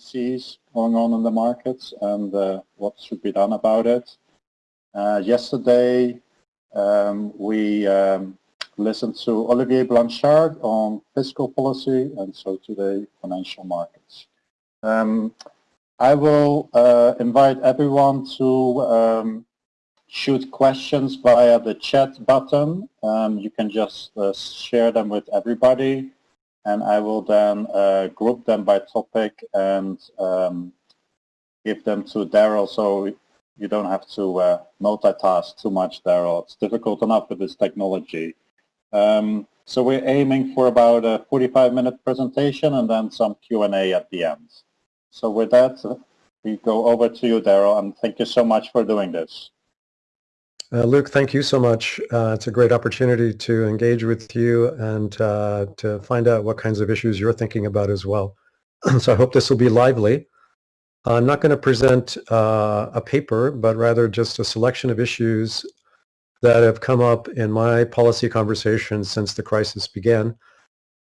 sees going on in the markets and uh, what should be done about it. Uh, yesterday, um, we um, listened to Olivier Blanchard on fiscal policy and so today financial markets. Um, I will uh, invite everyone to um, shoot questions via the chat button. Um, you can just uh, share them with everybody and I will then uh, group them by topic and um, give them to Darrell so you don't have to uh, multitask too much, Darrell. It's difficult enough with this technology. Um, so we're aiming for about a 45-minute presentation and then some Q&A at the end. So with that, we go over to you, Darrell, and thank you so much for doing this. Uh, Luke, thank you so much. Uh, it's a great opportunity to engage with you and uh, to find out what kinds of issues you're thinking about as well. so I hope this will be lively. I'm not going to present uh, a paper, but rather just a selection of issues that have come up in my policy conversations since the crisis began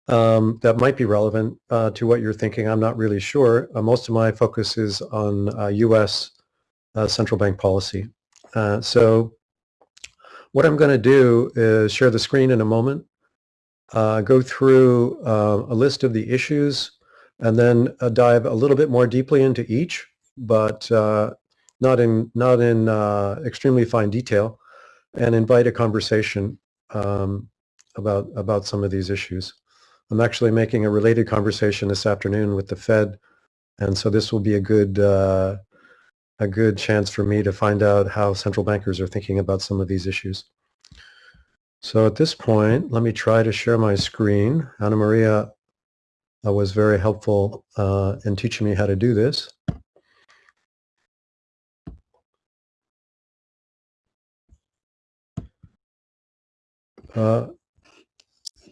um, that might be relevant uh, to what you're thinking. I'm not really sure. Uh, most of my focus is on U.S. central bank policy. so what I'm going to do is share the screen in a moment, uh, go through uh, a list of the issues, and then uh, dive a little bit more deeply into each, but uh, not in not in uh, extremely fine detail, and invite a conversation um, about about some of these issues. I'm actually making a related conversation this afternoon with the Fed, and so this will be a good uh, a good chance for me to find out how central bankers are thinking about some of these issues. So at this point, let me try to share my screen. Anna Maria uh, was very helpful uh, in teaching me how to do this. Uh,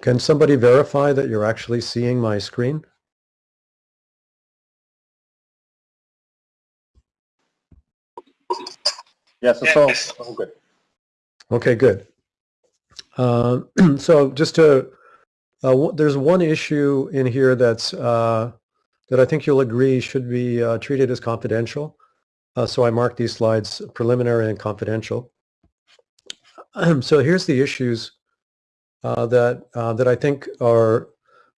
can somebody verify that you're actually seeing my screen? Yes, it's all, all good. Okay, good. Uh, so just to, uh, there's one issue in here that's uh, that I think you'll agree should be uh, treated as confidential. Uh, so I marked these slides preliminary and confidential. so here's the issues uh, that that I think are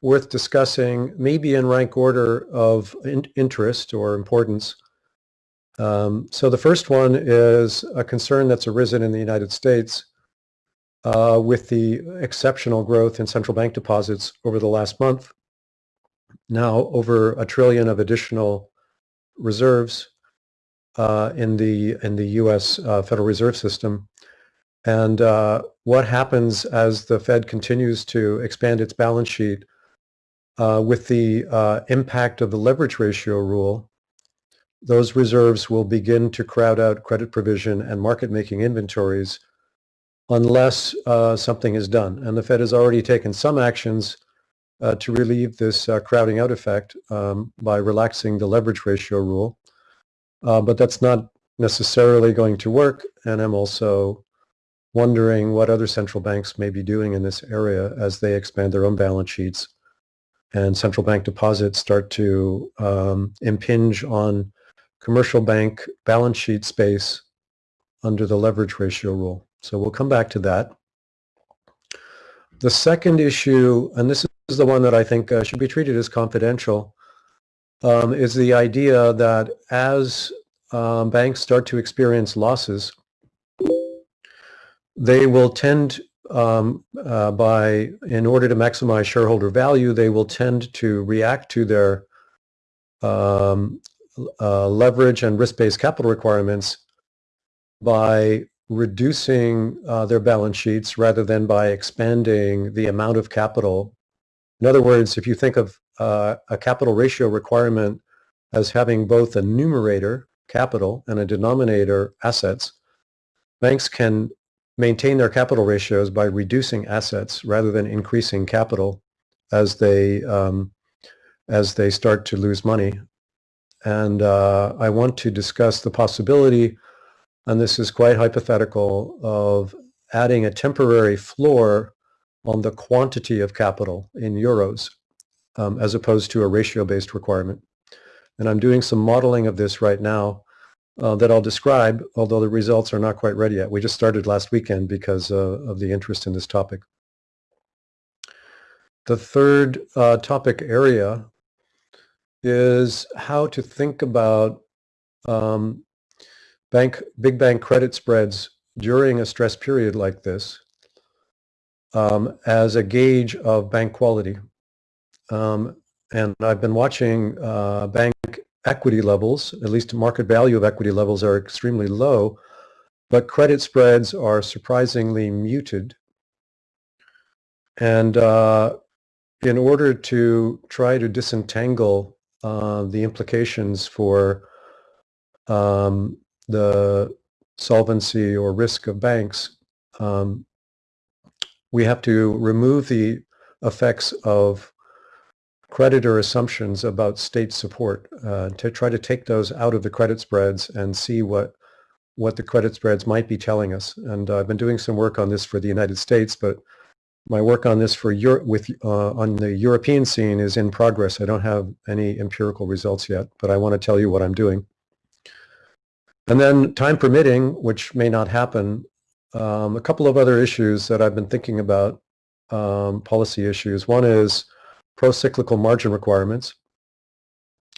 worth discussing, maybe in rank order of in interest or importance. Um, so the first one is a concern that's arisen in the United States uh, with the exceptional growth in central bank deposits over the last month. Now over a trillion of additional reserves uh, in the in the U.S. Uh, Federal Reserve System. And uh, what happens as the Fed continues to expand its balance sheet uh, with the uh, impact of the leverage ratio rule those reserves will begin to crowd out credit provision and market making inventories unless uh, something is done. And the Fed has already taken some actions uh, to relieve this uh, crowding out effect um, by relaxing the leverage ratio rule. Uh, but that's not necessarily going to work. And I'm also wondering what other central banks may be doing in this area as they expand their own balance sheets and central bank deposits start to um, impinge on commercial bank balance sheet space under the leverage ratio rule. So we'll come back to that. The second issue, and this is the one that I think uh, should be treated as confidential, um, is the idea that as um, banks start to experience losses, they will tend um, uh, by, in order to maximize shareholder value, they will tend to react to their um, uh, leverage and risk-based capital requirements by reducing uh, their balance sheets rather than by expanding the amount of capital. In other words, if you think of uh, a capital ratio requirement as having both a numerator, capital, and a denominator, assets, banks can maintain their capital ratios by reducing assets rather than increasing capital as they um, as they start to lose money and uh, I want to discuss the possibility, and this is quite hypothetical, of adding a temporary floor on the quantity of capital in euros um, as opposed to a ratio-based requirement. And I'm doing some modeling of this right now uh, that I'll describe, although the results are not quite ready yet. We just started last weekend because uh, of the interest in this topic. The third uh, topic area is how to think about um, bank, big bank credit spreads during a stress period like this um, as a gauge of bank quality. Um, and I've been watching uh, bank equity levels, at least market value of equity levels are extremely low, but credit spreads are surprisingly muted. And uh, in order to try to disentangle uh, the implications for um, the solvency or risk of banks, um, we have to remove the effects of creditor assumptions about state support uh, to try to take those out of the credit spreads and see what what the credit spreads might be telling us. And I've been doing some work on this for the United States, but my work on this for with uh, on the European scene is in progress. I don't have any empirical results yet, but I want to tell you what I'm doing. And then time permitting, which may not happen, um, a couple of other issues that I've been thinking about, um, policy issues. One is pro-cyclical margin requirements.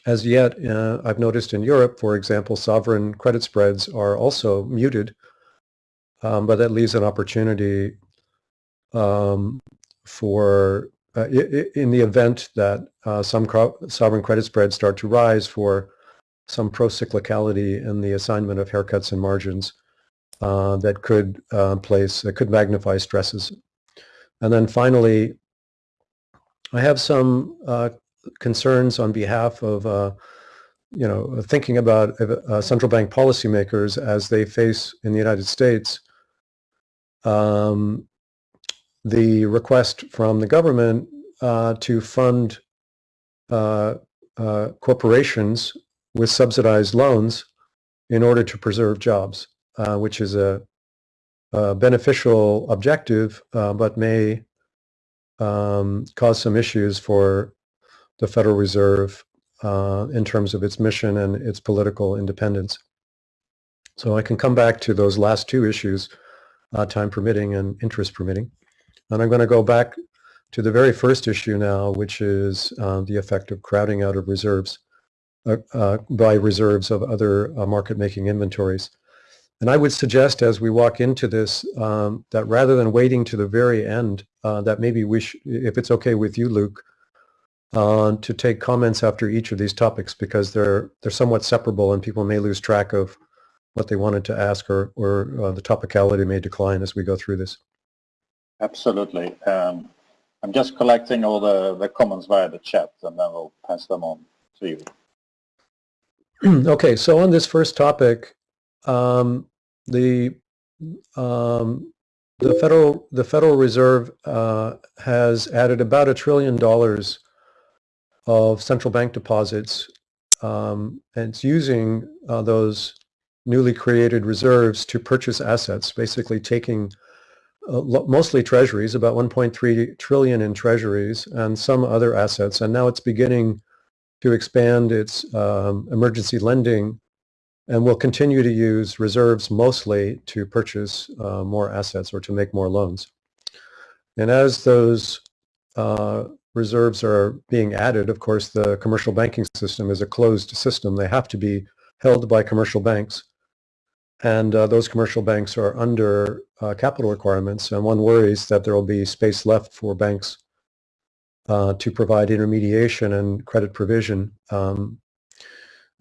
As yet, uh, I've noticed in Europe, for example, sovereign credit spreads are also muted, um, but that leaves an opportunity um, for, uh, in the event that uh, some sovereign credit spreads start to rise for some pro-cyclicality in the assignment of haircuts and margins uh, that could uh, place, could magnify stresses. And then finally, I have some uh, concerns on behalf of, uh, you know, thinking about central bank policymakers as they face in the United States um, the request from the government uh, to fund uh, uh, corporations with subsidized loans in order to preserve jobs, which is a, a beneficial objective, but may um, caused some issues for the Federal Reserve uh, in terms of its mission and its political independence. So I can come back to those last two issues, uh, time permitting and interest permitting. And I'm going to go back to the very first issue now, which is uh, the effect of crowding out of reserves uh, uh, by reserves of other uh, market-making inventories. And I would suggest as we walk into this um, that rather than waiting to the very end, uh, that maybe we, if it's okay with you, Luke, uh, to take comments after each of these topics because they're they're somewhat separable and people may lose track of what they wanted to ask or, or uh, the topicality may decline as we go through this. Absolutely. Um, I'm just collecting all the, the comments via the chat and then we'll pass them on to you. okay, so on this first topic, um, the um, the federal the Federal Reserve uh, has added about a trillion dollars of central bank deposits, um, and it's using uh, those newly created reserves to purchase assets, basically taking mostly treasuries, about 1.3 trillion in treasuries, and some other assets, and now it's beginning to expand its um, emergency lending and we'll continue to use reserves mostly to purchase uh, more assets or to make more loans. And as those uh, reserves are being added, of course, the commercial banking system is a closed system. They have to be held by commercial banks. And uh, those commercial banks are under uh, capital requirements, and one worries that there will be space left for banks uh, to provide intermediation and credit provision um,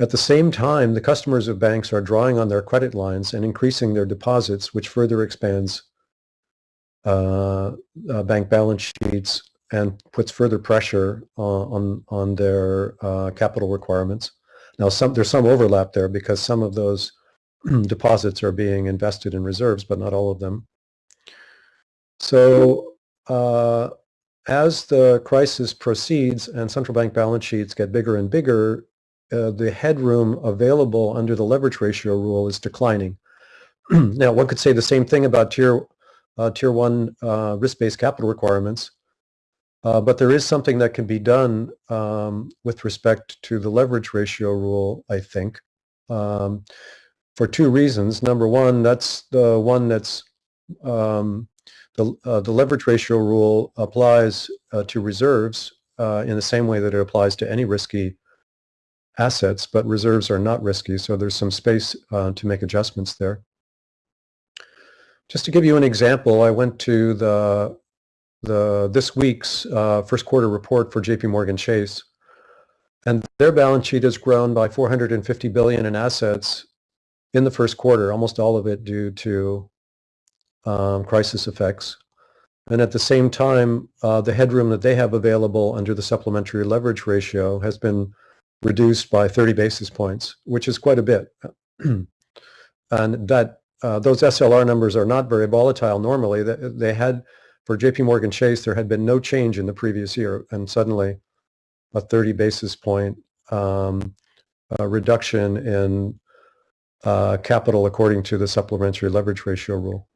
at the same time, the customers of banks are drawing on their credit lines and increasing their deposits, which further expands uh, uh, bank balance sheets and puts further pressure on, on their uh, capital requirements. Now, some, there's some overlap there because some of those deposits are being invested in reserves, but not all of them. So uh, as the crisis proceeds and central bank balance sheets get bigger and bigger, uh, the headroom available under the leverage ratio rule is declining. now, one could say the same thing about tier uh, tier one uh, risk-based capital requirements. Uh, but there is something that can be done um, with respect to the leverage ratio rule, I think, um, for two reasons. Number one, that's the one that's um, the, uh, the leverage ratio rule applies uh, to reserves uh, in the same way that it applies to any risky assets, but reserves are not risky, so there's some space uh, to make adjustments there. Just to give you an example, I went to the the this week's uh, first quarter report for JP Morgan Chase, and their balance sheet has grown by 450 billion in assets in the first quarter, almost all of it due to um, crisis effects. And at the same time, uh, the headroom that they have available under the supplementary leverage ratio has been reduced by 30 basis points, which is quite a bit. and that uh, those SLR numbers are not very volatile normally. They, they had for JP Morgan Chase, there had been no change in the previous year, and suddenly a 30 basis point um, uh, reduction in uh, capital according to the supplementary leverage ratio rule.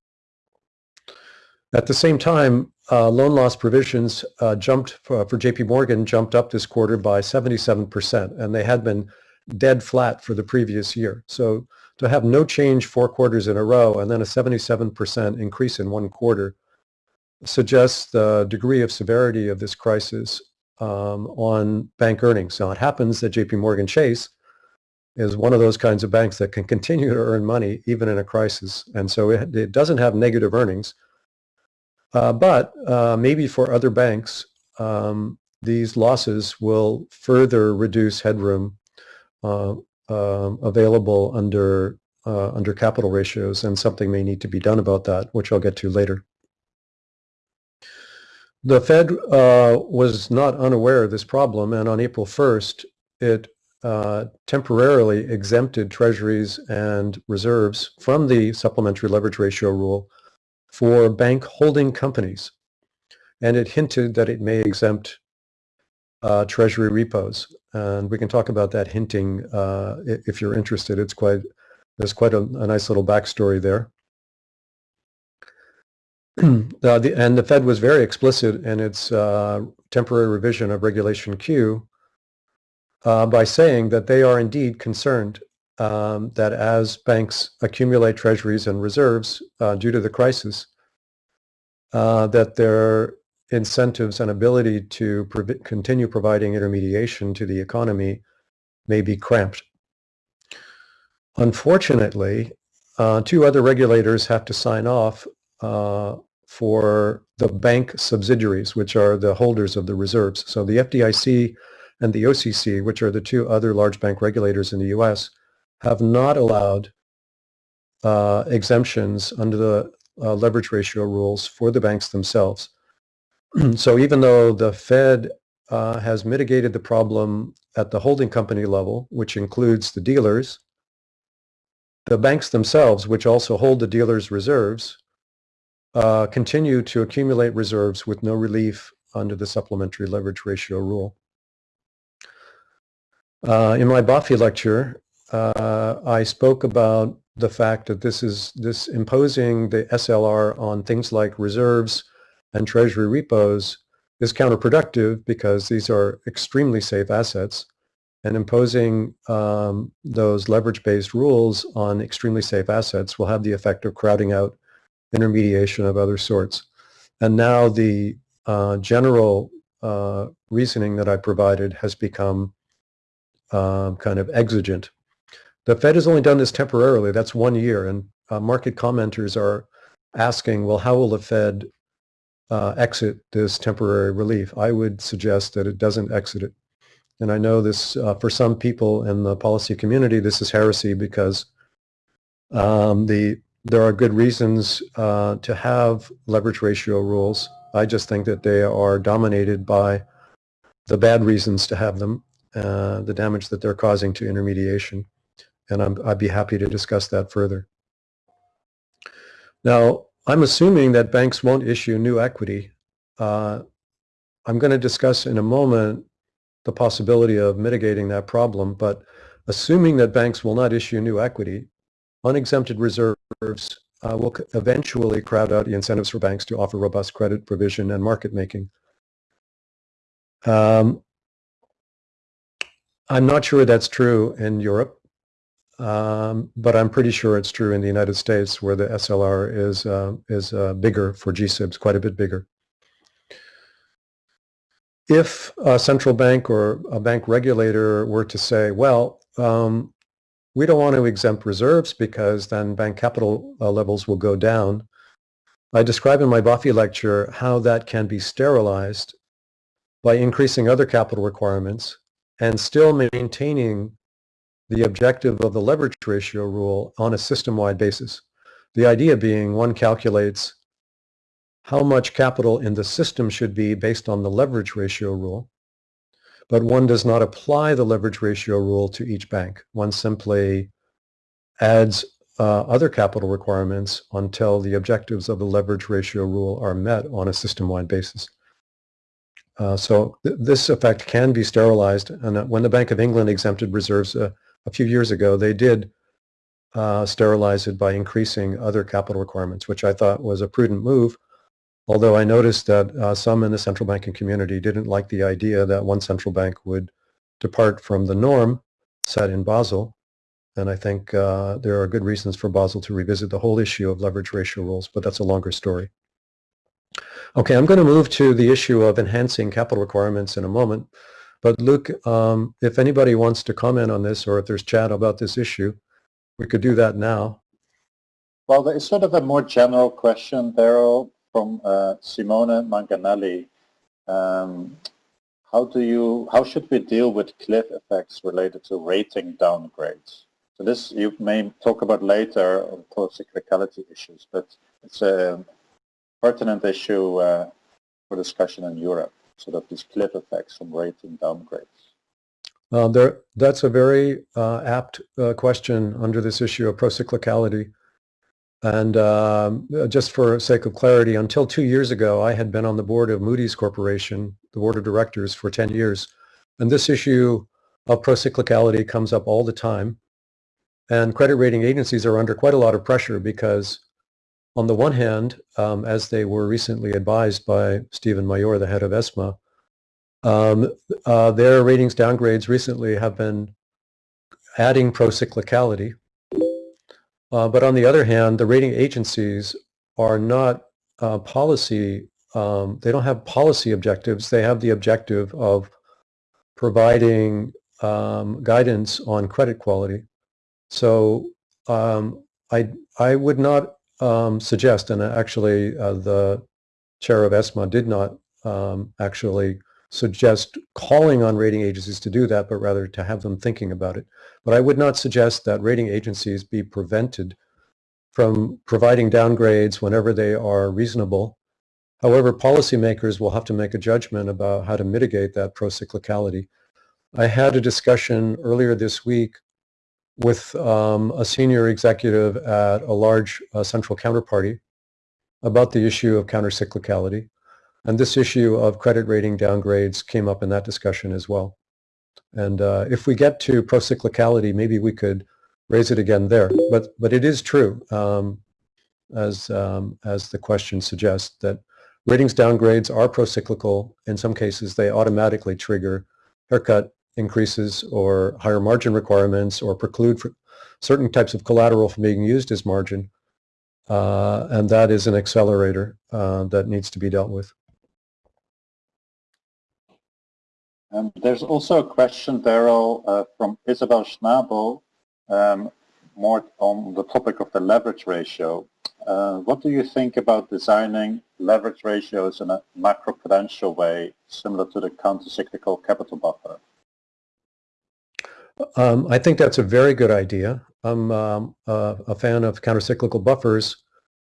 At the same time, uh, loan loss provisions uh, jumped for, for, JP Morgan jumped up this quarter by 77%, and they had been dead flat for the previous year. So to have no change four quarters in a row and then a 77% increase in one quarter suggests the degree of severity of this crisis um, on bank earnings. Now, it happens that JP Morgan Chase is one of those kinds of banks that can continue to earn money even in a crisis. And so it, it doesn't have negative earnings. Uh, but uh, maybe for other banks, um, these losses will further reduce headroom uh, um, available under uh, under capital ratios, and something may need to be done about that, which I'll get to later. The Fed uh, was not unaware of this problem, and on April 1st, it uh, temporarily exempted treasuries and reserves from the supplementary leverage ratio rule for bank holding companies. And it hinted that it may exempt uh, treasury repos. And we can talk about that hinting uh, if you're interested. It's quite, there's quite a, a nice little backstory there. uh, the, and the Fed was very explicit in its uh, temporary revision of Regulation Q uh, by saying that they are indeed concerned um, that as banks accumulate treasuries and reserves uh, due to the crisis, uh, that their incentives and ability to continue providing intermediation to the economy may be cramped. Unfortunately, uh, two other regulators have to sign off uh, for the bank subsidiaries, which are the holders of the reserves. So the FDIC and the OCC, which are the two other large bank regulators in the U.S., have not allowed uh, exemptions under the uh, leverage ratio rules for the banks themselves. so even though the Fed uh, has mitigated the problem at the holding company level, which includes the dealers, the banks themselves, which also hold the dealers' reserves, uh, continue to accumulate reserves with no relief under the supplementary leverage ratio rule. Uh, in my Baffi lecture, uh, I spoke about the fact that this is this imposing the SLR on things like reserves and treasury repos is counterproductive because these are extremely safe assets and imposing um, those leverage-based rules on extremely safe assets will have the effect of crowding out intermediation of other sorts. And now the uh, general uh, reasoning that I provided has become um, kind of exigent. The Fed has only done this temporarily. That's one year. And uh, market commenters are asking, well, how will the Fed uh, exit this temporary relief? I would suggest that it doesn't exit it. And I know this, uh, for some people in the policy community, this is heresy because um, the there are good reasons uh, to have leverage ratio rules. I just think that they are dominated by the bad reasons to have them, uh, the damage that they're causing to intermediation. And i would be happy to discuss that further. Now, I'm assuming that banks won't issue new equity. Uh, I'm going to discuss in a moment the possibility of mitigating that problem, but assuming that banks will not issue new equity, unexempted reserves uh, will eventually crowd out the incentives for banks to offer robust credit provision and market making. Um, I'm not sure that's true in Europe, um, but I'm pretty sure it's true in the United States where the SLR is, uh, is uh, bigger for GSIBs, quite a bit bigger. If a central bank or a bank regulator were to say, well, um, we don't want to exempt reserves because then bank capital uh, levels will go down. I describe in my Baffi lecture how that can be sterilized by increasing other capital requirements and still maintaining the objective of the leverage ratio rule on a system-wide basis. The idea being one calculates how much capital in the system should be based on the leverage ratio rule, but one does not apply the leverage ratio rule to each bank. One simply adds uh, other capital requirements until the objectives of the leverage ratio rule are met on a system-wide basis. Uh, so th this effect can be sterilized. And uh, when the Bank of England exempted reserves uh, a few years ago, they did uh, sterilize it by increasing other capital requirements, which I thought was a prudent move. Although I noticed that uh, some in the central banking community didn't like the idea that one central bank would depart from the norm set in Basel. And I think uh, there are good reasons for Basel to revisit the whole issue of leverage ratio rules, but that's a longer story. Okay, I'm going to move to the issue of enhancing capital requirements in a moment. But Luke, um, if anybody wants to comment on this or if there's chat about this issue, we could do that now. Well, there is sort of a more general question, Darrell, from uh, Simone Manganelli. Um, how do you, how should we deal with cliff effects related to rating downgrades? So this you may talk about later on pro-cyclicality issues, but it's a pertinent issue uh, for discussion in Europe, sort of these cliff effects from rating downgrades. Uh, there, that's a very uh, apt uh, question under this issue of procyclicality. And um, just for sake of clarity, until two years ago, I had been on the board of Moody's Corporation, the board of directors for 10 years. And this issue of procyclicality comes up all the time. And credit rating agencies are under quite a lot of pressure because on the one hand, um, as they were recently advised by Steven Maijoor, the head of ESMA, um, uh, their ratings downgrades recently have been adding procyclicality. Uh, but on the other hand, the rating agencies are not uh, policy, um, they don't have policy objectives. They have the objective of providing um, guidance on credit quality. So um, I, I would not um, suggest, and actually uh, the chair of ESMA did not um, actually suggest calling on rating agencies to do that, but rather to have them thinking about it. But I would not suggest that rating agencies be prevented from providing downgrades whenever they are reasonable. However, policymakers will have to make a judgment about how to mitigate that procyclicality. I had a discussion earlier this week with um, a senior executive at a large uh, central counterparty about the issue of countercyclicality. And this issue of credit rating downgrades came up in that discussion as well. And uh, if we get to procyclicality, maybe we could raise it again there. But, but it is true, um, as, um, as the question suggests, that ratings downgrades are procyclical. In some cases, they automatically trigger haircut increases or higher margin requirements or preclude certain types of collateral from being used as margin. Uh, and that is an accelerator uh, that needs to be dealt with. Um, there's also a question, Darrell, uh, from Isabel Schnabel, um, more on the topic of the leverage ratio. Uh, what do you think about designing leverage ratios in a macroprudential way, similar to the countercyclical capital buffer? Um, I think that's a very good idea. I'm um, uh, a fan of countercyclical buffers.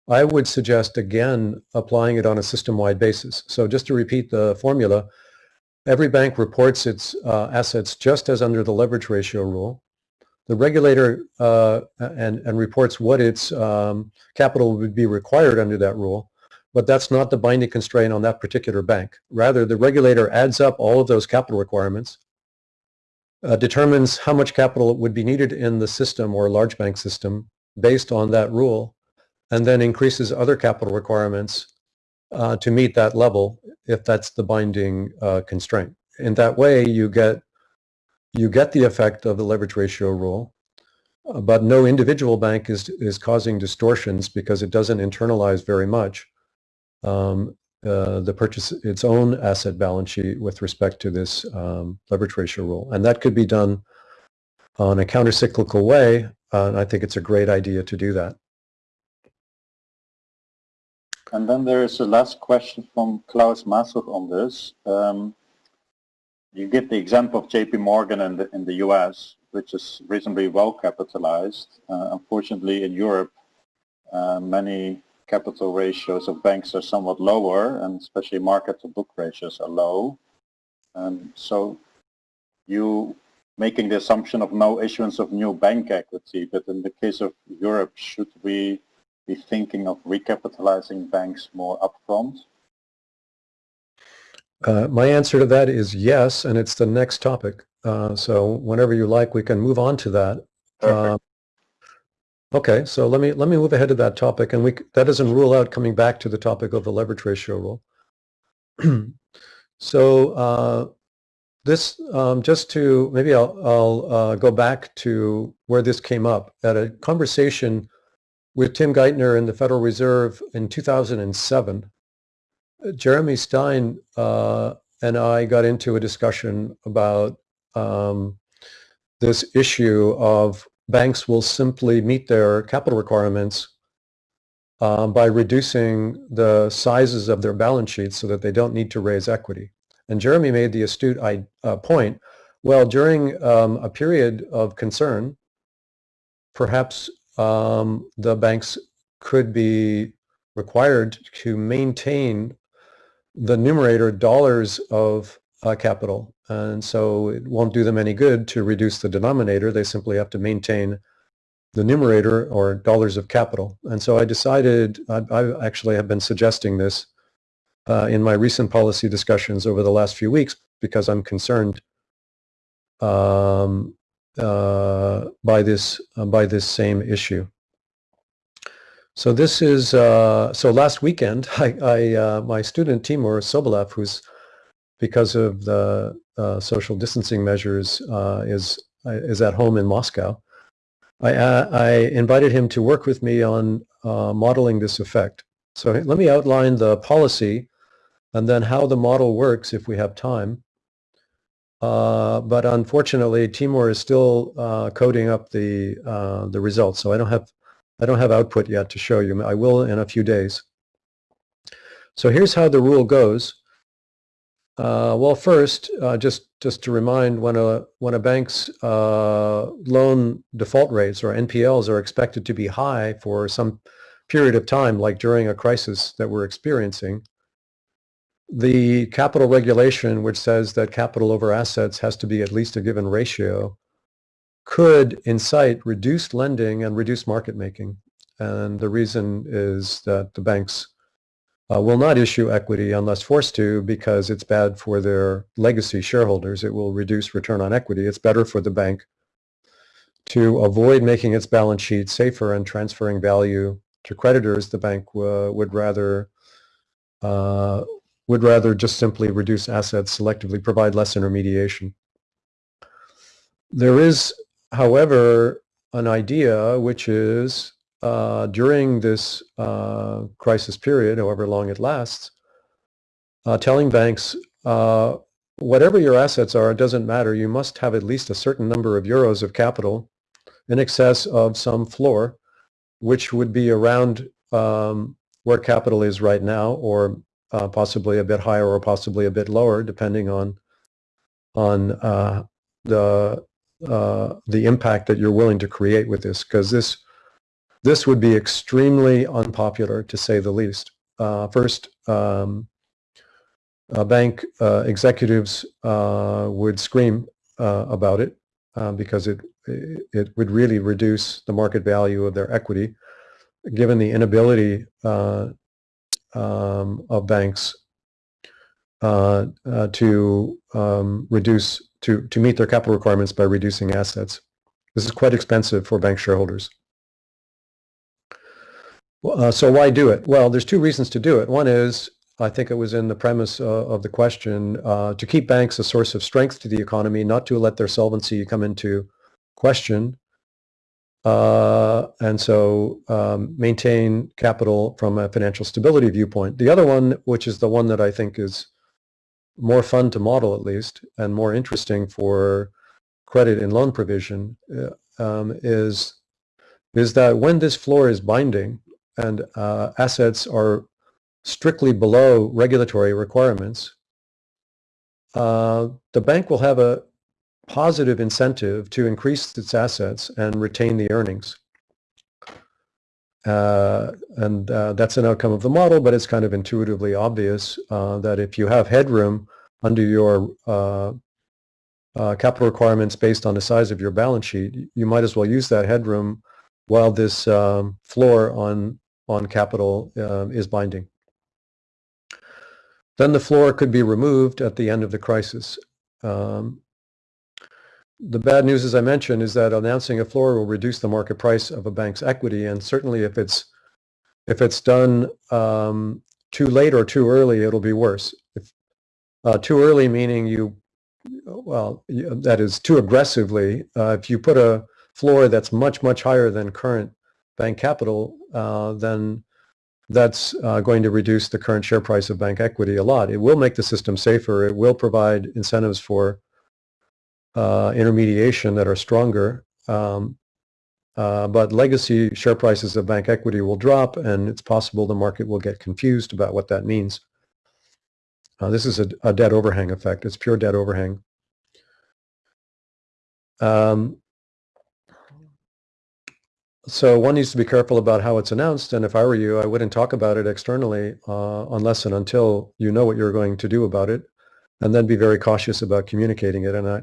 I would suggest, again, applying it on a system-wide basis. So just to repeat the formula, every bank reports its uh, assets just as under the leverage ratio rule. The regulator uh, and, and reports what its um, capital would be required under that rule, but that's not the binding constraint on that particular bank. Rather, the regulator adds up all of those capital requirements uh, determines how much capital would be needed in the system or large bank system based on that rule, and then increases other capital requirements uh, to meet that level if that's the binding uh, constraint. in that way, you get you get the effect of the leverage ratio rule, uh, but no individual bank is is causing distortions because it doesn't internalize very much um, uh, the purchase its own asset balance sheet with respect to this um, leverage ratio rule, and that could be done on a countercyclical way. Uh, and I think it's a great idea to do that. And then there is a last question from Klaus Masuch on this. Um, you give the example of JP Morgan in the, in the US, which is reasonably well capitalized. Uh, unfortunately, in Europe, uh, many capital ratios of banks are somewhat lower, and especially market to book ratios are low. Um, so you making the assumption of no issuance of new bank equity, but in the case of Europe, should we be thinking of recapitalizing banks more upfront? Uh, my answer to that is yes, and it's the next topic. Uh, so whenever you like, we can move on to that. Uh, okay, so let me let me move ahead to that topic, and we that doesn't rule out coming back to the topic of the leverage ratio rule. so uh, this um, just to maybe I'll, I'll uh, go back to where this came up at a conversation with Tim Geithner in the Federal Reserve in 2007. Jeremy Stein uh, and I got into a discussion about um, this issue of banks will simply meet their capital requirements um, by reducing the sizes of their balance sheets so that they don't need to raise equity. And Jeremy made the astute uh, point, well, during um, a period of concern, perhaps um, the banks could be required to maintain the numerator dollars of uh, capital. And so it won't do them any good to reduce the denominator. They simply have to maintain the numerator or dollars of capital. And so I decided, I, I actually have been suggesting this uh, in my recent policy discussions over the last few weeks because I'm concerned um, uh, by this uh, by this same issue. So this is uh, so last weekend I, I uh, my student Timur Sobolev who's because of the uh, social distancing measures uh, is is at home in Moscow. I, I invited him to work with me on modeling this effect. So let me outline the policy and then how the model works if we have time. Uh, but unfortunately, Timur is still uh, coding up the uh, the results, so I don't have I don't have output yet to show you. I will in a few days. So here's how the rule goes. Uh, well, first, uh, just just to remind, when a when a bank's uh, loan default rates or NPLs are expected to be high for some period of time, like during a crisis that we're experiencing, the capital regulation, which says that capital over assets has to be at least a given ratio, could incite reduced lending and reduced market making. And the reason is that the banks uh, will not issue equity unless forced to because it's bad for their legacy shareholders. It will reduce return on equity. It's better for the bank to avoid making its balance sheet safer and transferring value to creditors. The bank uh, would rather uh, would rather just simply reduce assets selectively, provide less intermediation. There is, however, an idea which is uh, during this uh, crisis period, however long it lasts, uh, telling banks, uh, whatever your assets are, it doesn't matter. You must have at least a certain number of euros of capital in excess of some floor, which would be around um, where capital is right now or uh, possibly a bit higher or possibly a bit lower, depending on on uh, the the impact that you're willing to create with this, because this this would be extremely unpopular to say the least. Uh, first, um, bank uh, executives uh, would scream about it because it it would really reduce the market value of their equity, given the inability um, of banks uh, uh, to um, reduce to to meet their capital requirements by reducing assets. This is quite expensive for bank shareholders. Uh, so why do it? Well, there's two reasons to do it. One is I think it was in the premise uh, of the question, uh, to keep banks a source of strength to the economy, not to let their solvency come into question. Uh, and so um, maintain capital from a financial stability viewpoint. The other one, which is the one that I think is more fun to model at least, and more interesting for credit and loan provision, uh, um, is, is that when this floor is binding and uh, assets are strictly below regulatory requirements, uh, the bank will have a positive incentive to increase its assets and retain the earnings. Uh, and uh, that's an outcome of the model, but it's kind of intuitively obvious uh, that if you have headroom under your uh, uh, capital requirements based on the size of your balance sheet, you might as well use that headroom while this um, floor on on capital um, is binding. Then the floor could be removed at the end of the crisis. Um, the bad news, as I mentioned, is that announcing a floor will reduce the market price of a bank's equity, and certainly if it's if it's done um, too late or too early, it'll be worse. If, uh, too early meaning you, well, that is too aggressively. Uh, if you put a floor that's much much higher than current bank capital, uh, then that's uh, going to reduce the current share price of bank equity a lot. It will make the system safer. It will provide incentives for uh, intermediation that are stronger. Um, uh, but legacy share prices of bank equity will drop, and it's possible the market will get confused about what that means. Uh, this is a, a, debt overhang effect. It's pure debt overhang. Um, so one needs to be careful about how it's announced, and if I were you, I wouldn't talk about it externally uh, unless and until you know what you're going to do about it, and then be very cautious about communicating it. And I,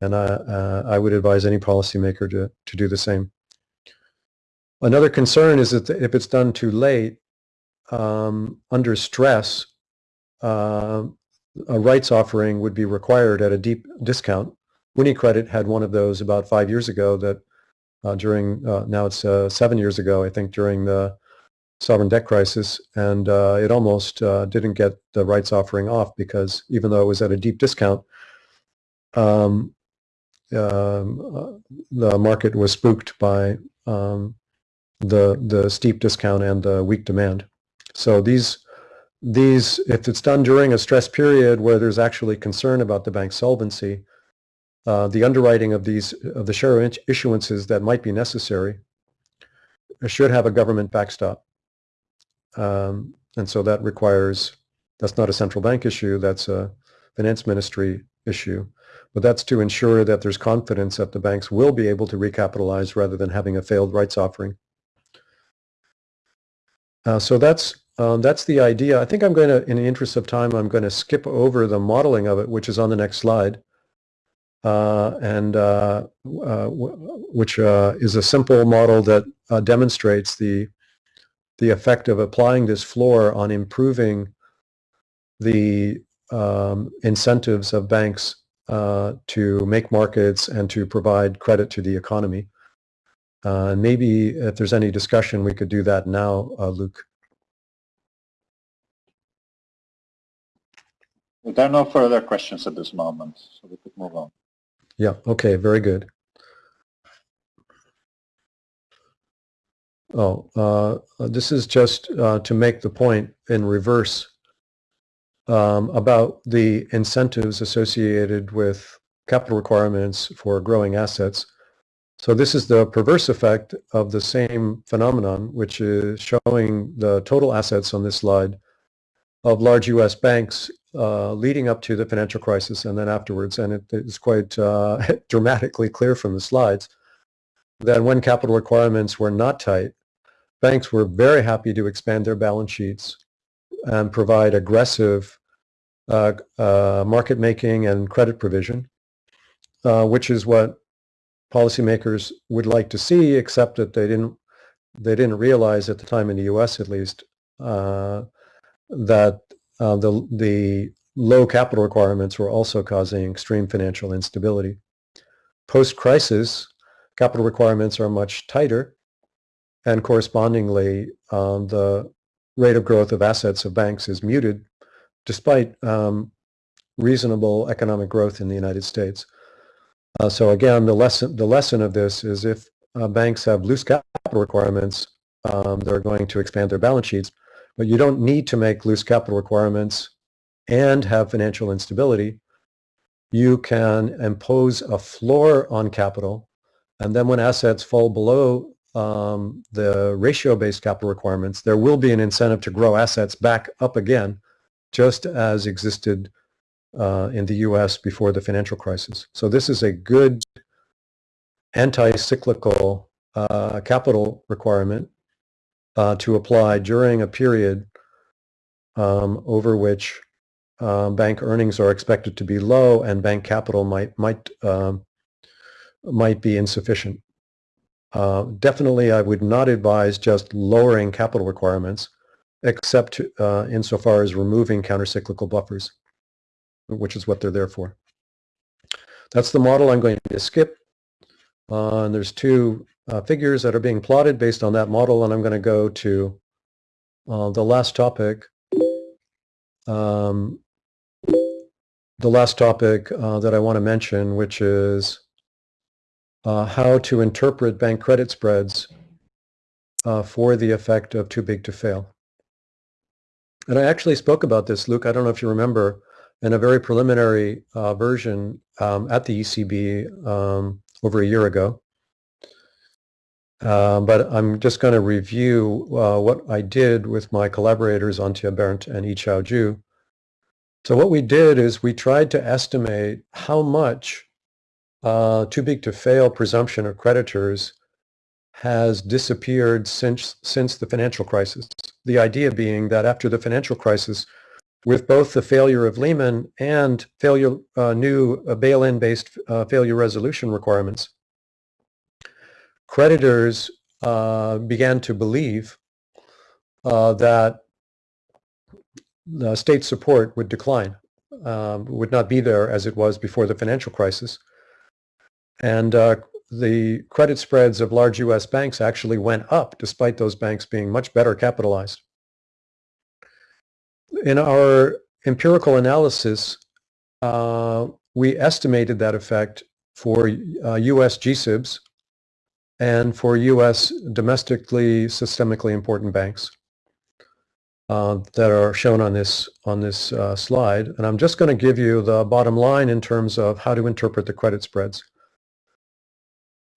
and I, uh, I would advise any policymaker to, to do the same. Another concern is that if it's done too late, um, under stress, uh, a rights offering would be required at a deep discount. UniCredit had one of those about five years ago that uh, during, uh, now it's uh, seven years ago, I think, during the sovereign debt crisis, and uh, it almost uh, didn't get the rights offering off because even though it was at a deep discount, um, um, the market was spooked by um, the the steep discount and the weak demand. So these these, if it's done during a stress period where there's actually concern about the bank's solvency, uh, the underwriting of these of the share issuances that might be necessary should have a government backstop. Um, and so that requires, that's not a central bank issue, that's a finance ministry issue. But that's to ensure that there's confidence that the banks will be able to recapitalize rather than having a failed rights offering. Uh, so that's um, that's the idea. I think I'm going to, in the interest of time, I'm going to skip over the modeling of it, which is on the next slide uh, and uh, uh, which is a simple model that demonstrates the the effect of applying this floor on improving the um, incentives of banks uh, to make markets and to provide credit to the economy. Uh, maybe if there's any discussion, we could do that now, uh, Luke. There are no further questions at this moment, so we could move on. Yeah, okay, very good. Oh, uh, this is just uh, to make the point in reverse um, about the incentives associated with capital requirements for growing assets. So this is the perverse effect of the same phenomenon, which is showing the total assets on this slide of large U.S. banks uh, leading up to the financial crisis and then afterwards, and it is quite uh, dramatically clear from the slides that when capital requirements were not tight, banks were very happy to expand their balance sheets and provide aggressive uh, uh market making and credit provision, uh, which is what policymakers would like to see, except that they didn't they didn't realize at the time in the U.S. at least uh, that uh, the, the low capital requirements were also causing extreme financial instability. Post-crisis, capital requirements are much tighter, and correspondingly, um, the rate of growth of assets of banks is muted despite um, reasonable economic growth in the United States. Uh, so again, the lesson, the lesson of this is if uh, banks have loose capital requirements, um, they're going to expand their balance sheets, but you don't need to make loose capital requirements and have financial instability. You can impose a floor on capital, and then when assets fall below um, the ratio-based capital requirements, there will be an incentive to grow assets back up again, just as existed uh, in the U.S. before the financial crisis. So this is a good anti-cyclical uh, capital requirement uh, to apply during a period um, over which uh, bank earnings are expected to be low and bank capital might might um, might be insufficient. Uh, definitely, I would not advise just lowering capital requirements, except uh, insofar as removing countercyclical buffers, which is what they're there for. That's the model I'm going to skip. Uh, and there's two uh, figures that are being plotted based on that model, and I'm going to go to uh, the last topic. Um, the last topic uh, that I want to mention, which is uh, how to interpret bank credit spreads uh, for the effect of too big to fail. And I actually spoke about this, Luke, I don't know if you remember, in a very preliminary uh, version um, at the ECB um, over a year ago. Uh, but I'm just going to review uh, what I did with my collaborators Antje Berndt and Yichao Zhu. So what we did is we tried to estimate how much uh, too big to fail presumption of creditors has disappeared since, since the financial crisis. The idea being that after the financial crisis, with both the failure of Lehman and failure, uh, new uh, bail-in based uh, failure resolution requirements, creditors uh, began to believe uh, that state support would decline, um, would not be there as it was before the financial crisis. And uh, the credit spreads of large U.S. banks actually went up despite those banks being much better capitalized. In our empirical analysis, uh, we estimated that effect for uh, U.S. GSIBs and for U.S. domestically systemically important banks uh, that are shown on this on this uh, slide. And I'm just going to give you the bottom line in terms of how to interpret the credit spreads.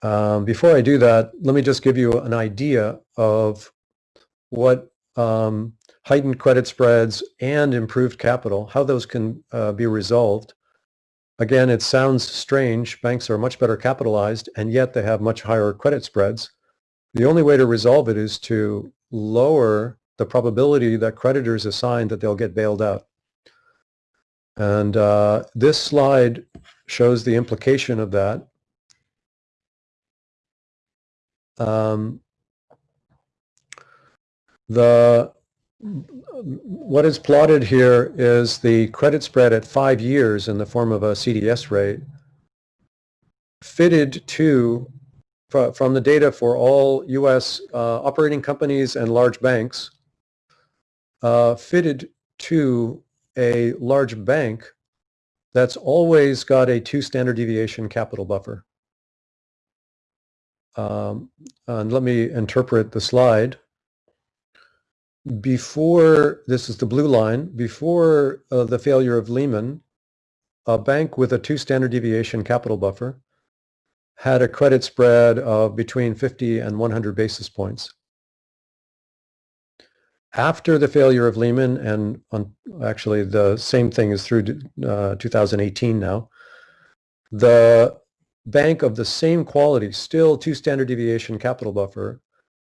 Um, before I do that, let me just give you an idea of what um, heightened credit spreads and improved capital, how those can uh, be resolved. Again, it sounds strange. Banks are much better capitalized, and yet they have much higher credit spreads. The only way to resolve it is to lower the probability that creditors assign that they'll get bailed out. And uh, this slide shows the implication of that. Um, the what is plotted here is the credit spread at five years in the form of a CDS rate fitted to from the data for all U.S. Uh, operating companies and large banks uh, fitted to a large bank that's always got a two standard deviation capital buffer. Um, and let me interpret the slide. Before, this is the blue line, before uh, the failure of Lehman, a bank with a two standard deviation capital buffer had a credit spread of between 50 and 100 basis points. After the failure of Lehman, and on, actually the same thing is through uh, 2018 now, the bank of the same quality, still two standard deviation capital buffer,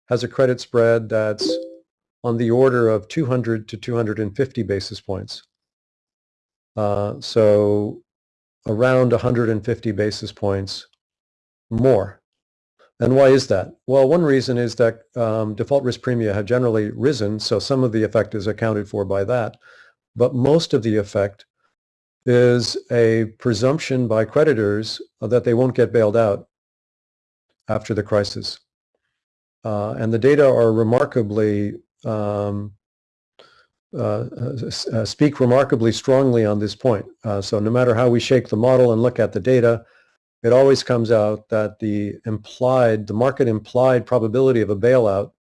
has a credit spread that's on the order of 200 to 250 basis points. Uh, so around 150 basis points more. And why is that? Well, one reason is that um, default risk premia have generally risen, so some of the effect is accounted for by that. But most of the effect is a presumption by creditors that they won't get bailed out after the crisis. Uh, and the data are remarkably um, uh, uh, speak remarkably strongly on this point. Uh, so no matter how we shake the model and look at the data, it always comes out that the implied, the market implied probability of a bailout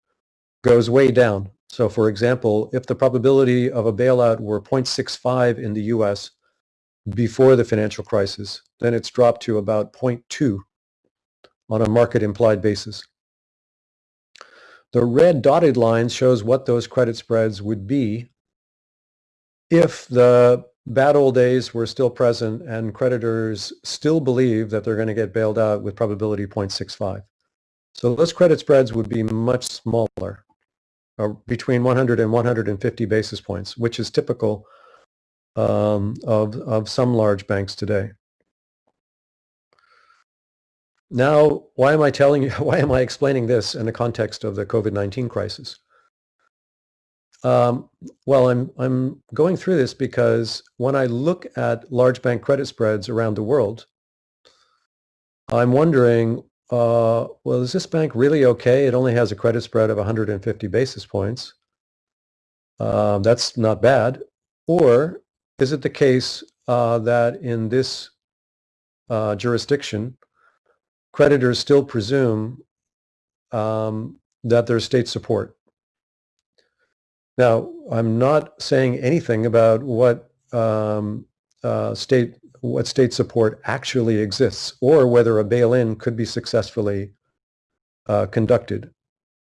goes way down. So for example, if the probability of a bailout were 0.65 in the US before the financial crisis, then it's dropped to about 0.2 on a market implied basis. The red dotted line shows what those credit spreads would be if the bad old days were still present and creditors still believe that they're going to get bailed out with probability 0.65. So those credit spreads would be much smaller, uh, between 100 and 150 basis points, which is typical um, of, of some large banks today. Now, why am I telling you, why am I explaining this in the context of the COVID-19 crisis? Um, well, I'm, I'm going through this because when I look at large bank credit spreads around the world, I'm wondering, uh, well, is this bank really okay? It only has a credit spread of 150 basis points. Um, that's not bad. Or is it the case uh, that in this uh, jurisdiction, creditors still presume um, that there's state support? Now, I'm not saying anything about what um, uh, state what state support actually exists or whether a bail-in could be successfully uh, conducted.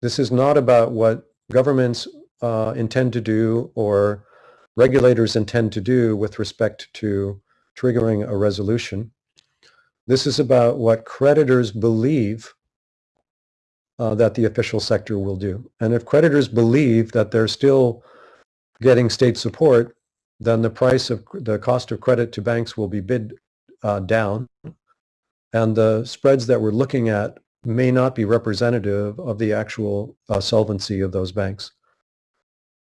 This is not about what governments uh, intend to do or regulators intend to do with respect to triggering a resolution. This is about what creditors believe uh, that the official sector will do. And if creditors believe that they're still getting state support, then the price of the cost of credit to banks will be bid uh, down. And the spreads that we're looking at may not be representative of the actual uh, solvency of those banks.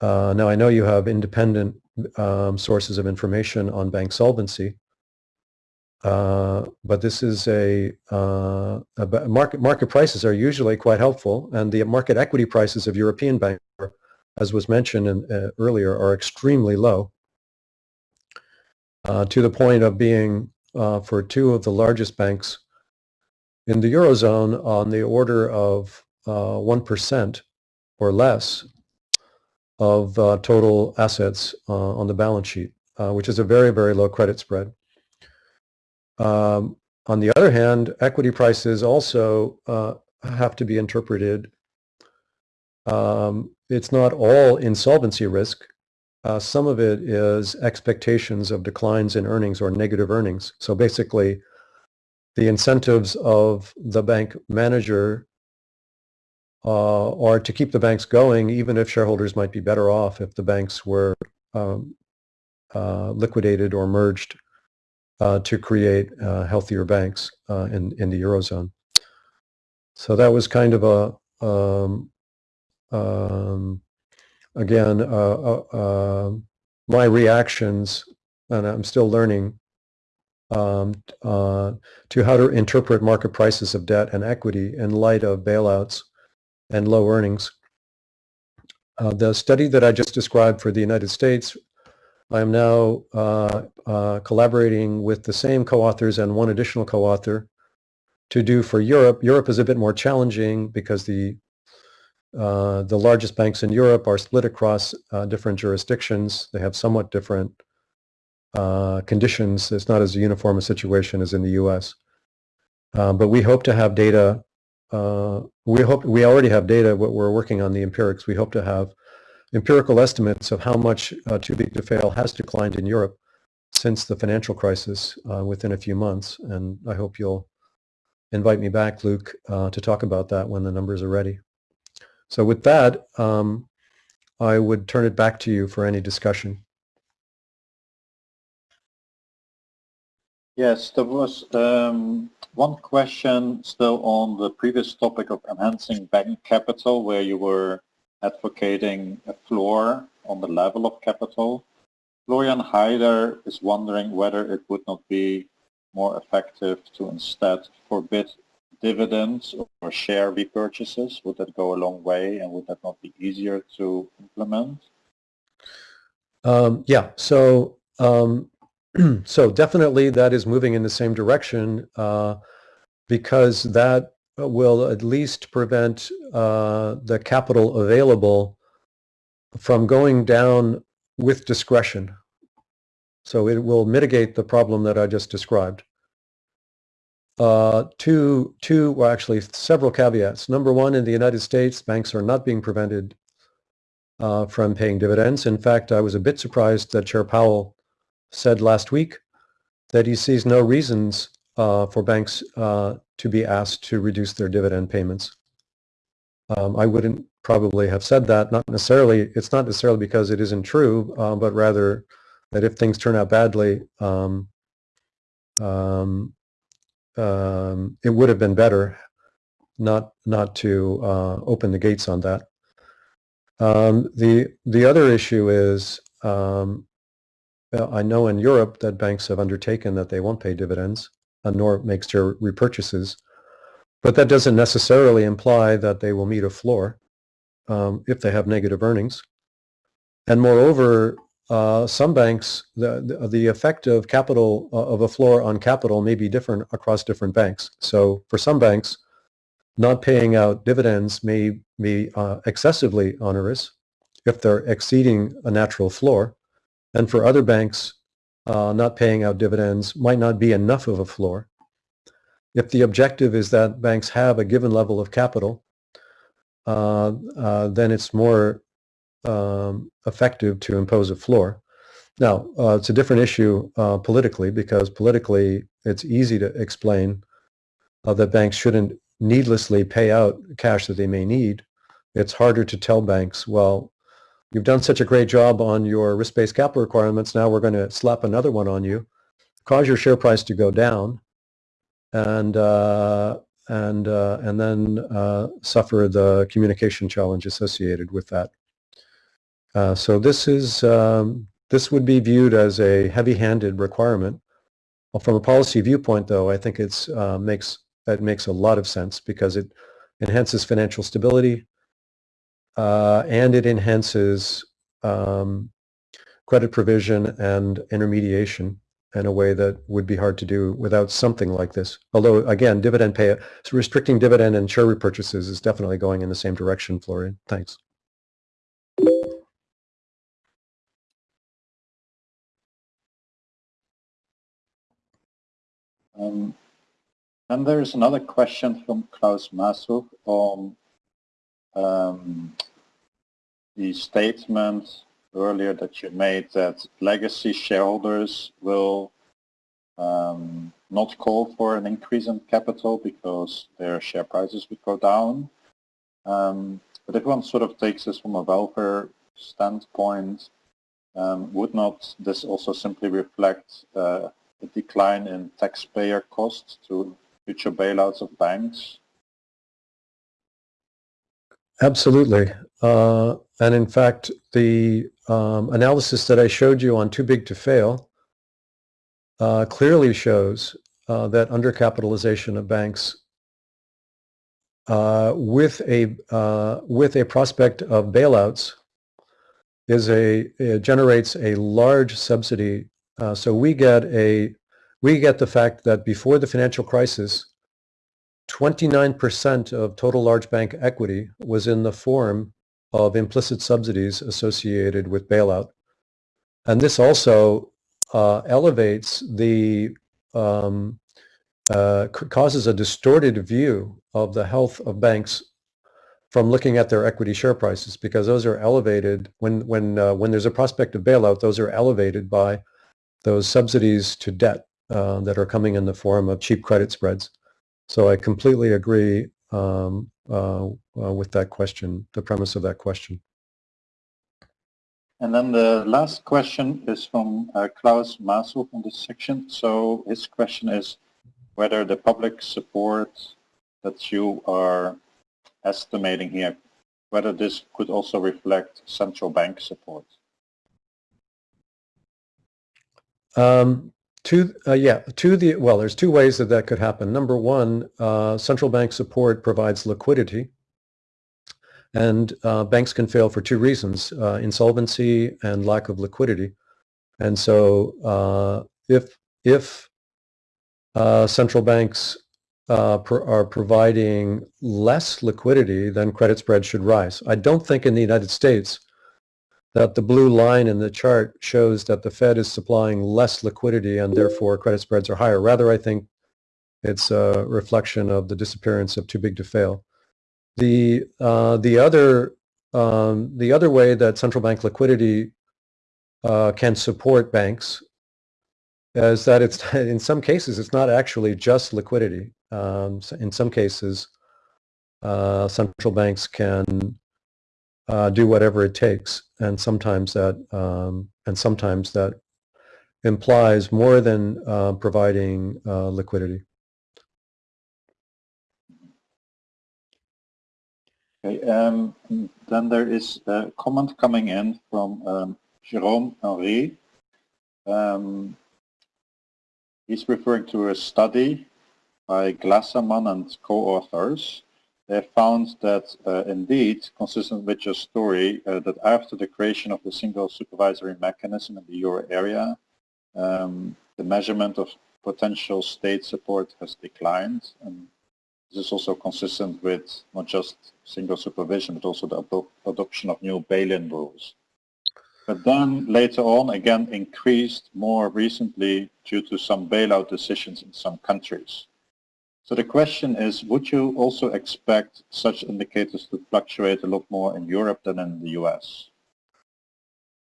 Uh, now, I know you have independent um, sources of information on bank solvency, uh, but this is a, uh, a, market market prices are usually quite helpful, and the market equity prices of European banks, as was mentioned in, uh, earlier, are extremely low, uh, to the point of being uh, for two of the largest banks in the eurozone on the order of one or less of total assets on the balance sheet, which is a very very low credit spread. Um, on the other hand, equity prices also uh, have to be interpreted. Um, it's not all insolvency risk. Uh, some of it is expectations of declines in earnings or negative earnings. So basically, the incentives of the bank manager uh, are to keep the banks going, even if shareholders might be better off if the banks were um, uh, liquidated or merged to create uh, healthier banks uh, in, in the Eurozone. So that was kind of a, um, um, again, uh, uh, my reactions, and I'm still learning um, uh, to how to interpret market prices of debt and equity in light of bailouts and low earnings. the study that I just described for the United States I am now uh, uh, collaborating with the same co-authors and one additional co-author to do for Europe. Europe is a bit more challenging because the uh, the largest banks in Europe are split across uh, different jurisdictions. They have somewhat different uh, conditions. It's not as uniform a situation as in the U.S. Uh, but we hope to have data. we hope we already have data. What we're working on the empirics. We hope to have empirical estimates of how much uh, too big to fail has declined in Europe since the financial crisis uh, within a few months. And I hope you'll invite me back, Luke, uh, to talk about that when the numbers are ready. So with that, um, I would turn it back to you for any discussion. Yes, there was um, one question still on the previous topic of enhancing bank capital where you were advocating a floor on the level of capital. Florian Heider is wondering whether it would not be more effective to instead forbid dividends or share repurchases. Would that go a long way and would that not be easier to implement? Um, yeah, so um, so definitely that is moving in the same direction uh, because that will at least prevent uh, the capital available from going down with discretion. So it will mitigate the problem that I just described. Uh, two, two, well actually several caveats. Number one, in the United States, banks are not being prevented uh, from paying dividends. In fact, I was a bit surprised that Chair Powell said last week that he sees no reasons uh, for banks uh, to be asked to reduce their dividend payments. Um, I wouldn't probably have said that, not necessarily, it's not necessarily because it isn't true, uh, but rather that if things turn out badly, um, um, um it would have been better not not to uh, open the gates on that. Um, the the other issue is I know in Europe that banks have undertaken that they won't pay dividends, uh, nor makes share repurchases, but that doesn't necessarily imply that they will meet a floor um, if they have negative earnings. And moreover, uh, some banks, the, the, the effect of capital uh, of a floor on capital may be different across different banks. So for some banks, not paying out dividends may be uh, excessively onerous if they're exceeding a natural floor. And for other banks, uh, not paying out dividends might not be enough of a floor. If the objective is that banks have a given level of capital, uh, uh then it's more um, effective to impose a floor. Now, uh, it's a different issue uh, politically because politically it's easy to explain that banks shouldn't needlessly pay out cash that they may need, it's harder to tell banks, well, you've done such a great job on your risk-based capital requirements, now we're going to slap another one on you, cause your share price to go down, and uh, and uh, and then uh, suffer the communication challenge associated with that. Uh, so this is um, this would be viewed as a heavy-handed requirement. Well, from a policy viewpoint, though, I think it's uh, makes that makes a lot of sense because it enhances financial stability uh, and it enhances um, credit provision and intermediation in a way that would be hard to do without something like this. Although, again, dividend pay, so restricting dividend and share repurchases is definitely going in the same direction, Florian. Thanks. Um, and there's another question from Klaus Masuch on um, the statement earlier that you made that legacy shareholders will um, not call for an increase in capital because their share prices would go down. Um, but if one sort of takes this from a welfare standpoint, um, would not this also simply reflect uh, a decline in taxpayer costs to future bailouts of banks? Absolutely. Uh, and in fact, the um, analysis that I showed you on too big to fail uh, clearly shows uh, that undercapitalization of banks uh, with a uh, with a prospect of bailouts is a generates a large subsidy. Uh, so we get a we get the fact that before the financial crisis, 29% of total large bank equity was in the form of implicit subsidies associated with bailout. And this also uh, elevates the, um, uh, causes a distorted view of the health of banks from looking at their equity share prices because those are elevated when, when, uh, when there's a prospect of bailout, those are elevated by those subsidies to debt uh, that are coming in the form of cheap credit spreads. So I completely agree um, uh, uh, with that question, the premise of that question. And then the last question is from uh, Klaus Masel from this section. So his question is whether the public support that you are estimating here, whether this could also reflect central bank support. Um, to, uh, yeah, to the, well, there's two ways that that could happen. Number one, uh, central bank support provides liquidity. And uh, banks can fail for two reasons, uh, insolvency and lack of liquidity. And so uh, if, if uh, central banks pro are providing less liquidity, then credit spreads should rise. I don't think in the United States that the blue line in the chart shows that the Fed is supplying less liquidity and therefore credit spreads are higher. Rather, I think it's a reflection of the disappearance of too big to fail. The uh, the other um, the other way that central bank liquidity uh, can support banks is that it's in some cases it's not actually just liquidity. Um, in some cases, uh, central banks can uh, do whatever it takes, and sometimes that um, and sometimes that implies more than uh, providing uh, liquidity. Okay, um, then there is a comment coming in from um, Jerome Henry. Um, he's referring to a study by Glasserman and co-authors. They found that uh, indeed, consistent with your story, uh, that after the creation of the single supervisory mechanism in the euro area, um, the measurement of potential state support has declined. And this is also consistent with not just single supervision, but also the adoption of new bail-in rules. But then later on, again, increased more recently due to some bailout decisions in some countries. So the question is, would you also expect such indicators to fluctuate a lot more in Europe than in the US?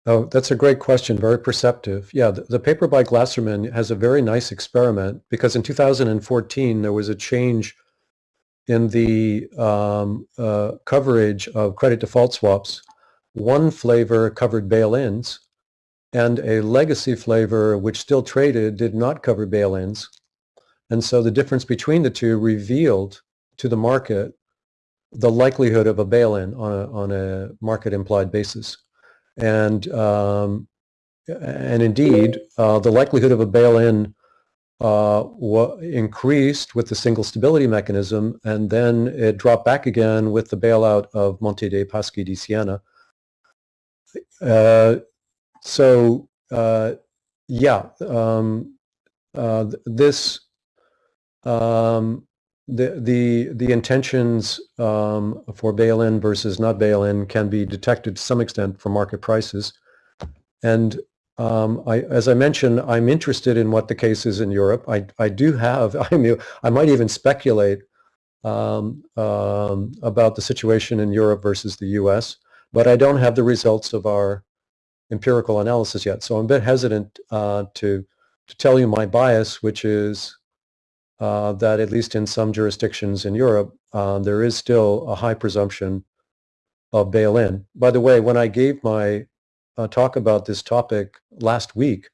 Oh, that's a great question, very perceptive. Yeah, the, the, paper by Glasserman has a very nice experiment because in 2014 there was a change in the um, uh, coverage of credit default swaps. One flavor covered bail-ins and a legacy flavor which still traded did not cover bail-ins. And so the difference between the two revealed to the market the likelihood of a bail-in on a, on a market implied basis. And, um, and indeed, uh, the likelihood of a bail-in uh, increased with the single stability mechanism, and then it dropped back again with the bailout of Monte dei Paschi di Siena. Uh, so, uh, yeah, um, uh, this um, the the the intentions um, for bail-in versus not bail-in can be detected to some extent from market prices, and um, I, as I mentioned, I'm interested in what the case is in Europe. I, I do have, I mean, I might even speculate um, um, about the situation in Europe versus the US, but I don't have the results of our empirical analysis yet. So I'm a bit hesitant uh, to, to tell you my bias, which is uh, that at least in some jurisdictions in Europe, uh, there is still a high presumption of bail-in. By the way, when I gave my uh, talk about this topic last week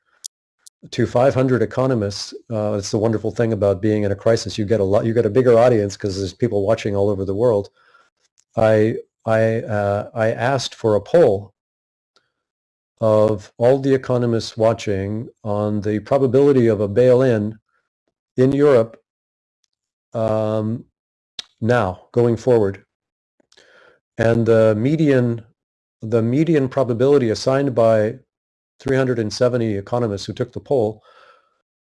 to 500 economists. Uh, it's the wonderful thing about being in a crisis. You get a lot. You get a bigger audience because there's people watching all over the world. I I uh, I asked for a poll of all the economists watching on the probability of a bail-in in Europe um, now going forward. And the median the median probability assigned by 370 economists who took the poll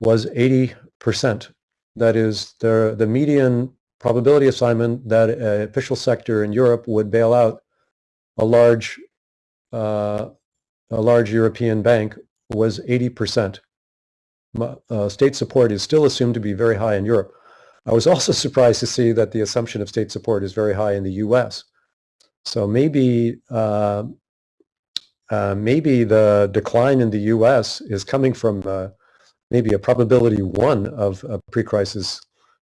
was 80%. That is, the, the median probability assignment that an official sector in Europe would bail out a large, uh, a large European bank was 80%. Uh, state support is still assumed to be very high in Europe. I was also surprised to see that the assumption of state support is very high in the US. So maybe uh, uh, maybe the decline in the U.S. is coming from uh, maybe a probability one of a pre-crisis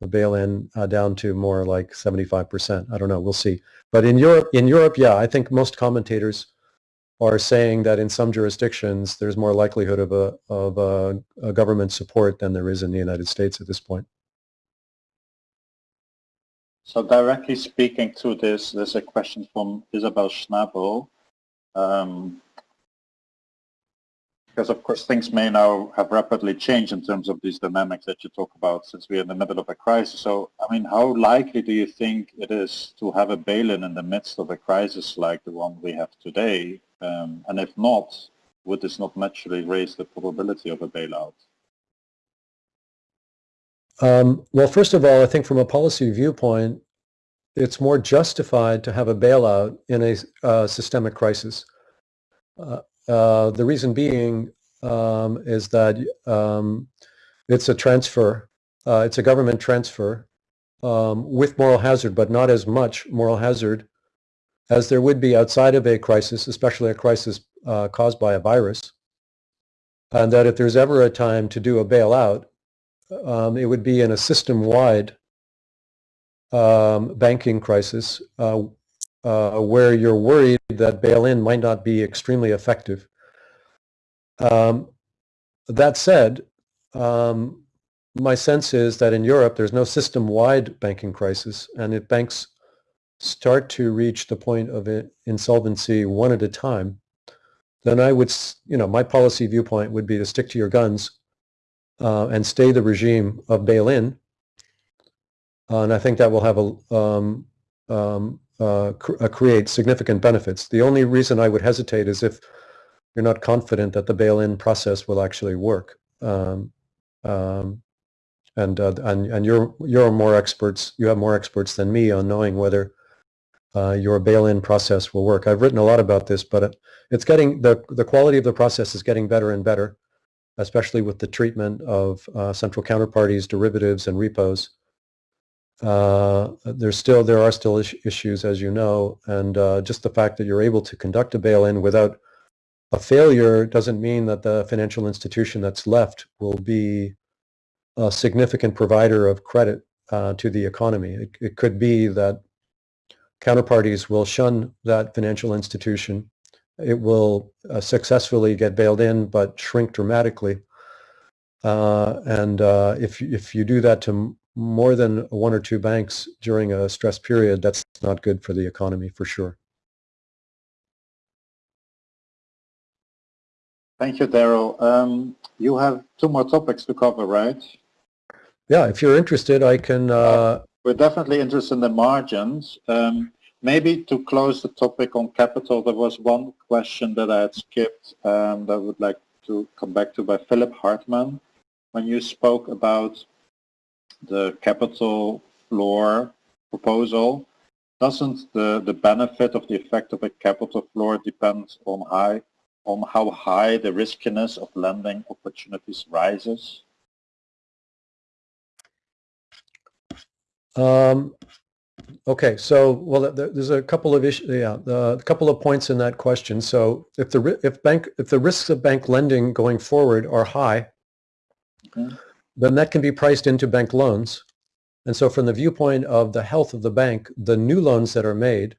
bail-in uh, down to more like 75%. I don't know. We'll see. But in Europe, in Europe, yeah, I think most commentators are saying that in some jurisdictions there's more likelihood of a of a, a government support than there is in the United States at this point. So directly speaking to this, there's a question from Isabel Schnabel. Um, because of course things may now have rapidly changed in terms of these dynamics that you talk about since we're in the middle of a crisis. So, I mean, how likely do you think it is to have a bail-in in the midst of a crisis like the one we have today? Um, and if not, would this not naturally raise the probability of a bailout? Um, well, first of all, I think from a policy viewpoint, it's more justified to have a bailout in a uh, systemic crisis. Uh, uh, the reason being um, is that um, it's a transfer, uh, it's a government transfer um, with moral hazard, but not as much moral hazard as there would be outside of a crisis, especially a crisis uh, caused by a virus. And that if there's ever a time to do a bailout, um, it would be in a system-wide um, banking crisis uh, uh, where you're worried that bail-in might not be extremely effective. Um, that said, um, my sense is that in Europe there's no system-wide banking crisis, and if banks start to reach the point of insolvency one at a time, then I would, you know, my policy viewpoint would be to stick to your guns uh, and stay the regime of bail-in. Uh, and I think that will have a, um, um, uh, cr uh, create significant benefits. The only reason I would hesitate is if you're not confident that the bail-in process will actually work. Um, um and, uh, and, and you're, you're more experts, you have more experts than me on knowing whether uh, your bail-in process will work. I've written a lot about this, but it, it's getting, the, the quality of the process is getting better and better especially with the treatment of uh, central counterparties, derivatives, and repos. Uh, there's still there are still is issues, as you know, and uh, just the fact that you're able to conduct a bail-in without a failure doesn't mean that the financial institution that's left will be a significant provider of credit uh, to the economy. It, it could be that counterparties will shun that financial institution it will uh, successfully get bailed in but shrink dramatically. Uh, and uh, if, if you do that to more than one or two banks during a stress period, that's not good for the economy for sure. Thank you, Darrell. Um, you have two more topics to cover, right? Yeah, if you're interested, I can... Uh, We're definitely interested in the margins. Um, Maybe to close the topic on capital, there was one question that I had skipped um, that I would like to come back to by Philipp Hartmann. When you spoke about the capital floor proposal, doesn't the, the benefit of the effect of a capital floor depend on, high, on how high the riskiness of lending opportunities rises? Um, Okay, so well, there's a couple of issues. Yeah, a couple of points in that question. So if the if bank if the risks of bank lending going forward are high, okay. then that can be priced into bank loans. And so from the viewpoint of the health of the bank, the new loans that are made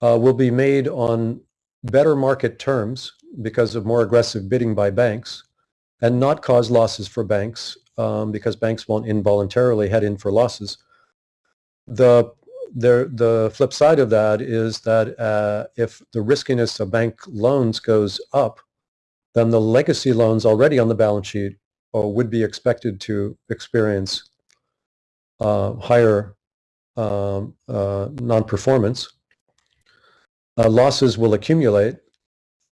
uh, will be made on better market terms because of more aggressive bidding by banks and not cause losses for banks um, because banks won't involuntarily head in for losses. The, the, the flip side of that is that uh, if the riskiness of bank loans goes up, then the legacy loans already on the balance sheet uh, would be expected to experience uh, higher um, uh, non-performance. Uh, losses will accumulate.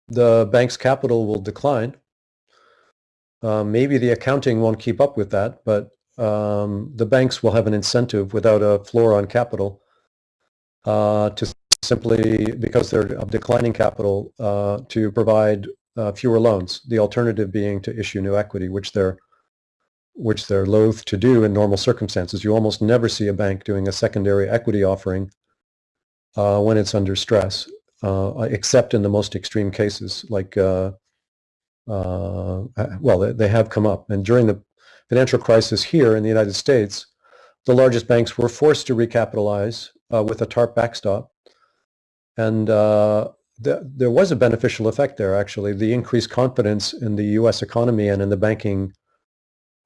The bank's capital will decline. Uh, maybe the accounting won't keep up with that, but um, the banks will have an incentive without a floor on capital uh, to simply, because they're declining capital, uh, to provide uh, fewer loans. The alternative being to issue new equity, which they're which they're loath to do in normal circumstances. You almost never see a bank doing a secondary equity offering uh, when it's under stress, uh, except in the most extreme cases, like uh, well, they have come up. And during the financial crisis here in the United States, the largest banks were forced to recapitalize uh, with a TARP backstop. And uh, th there was a beneficial effect there, actually. The increased confidence in the U.S. economy and in the banking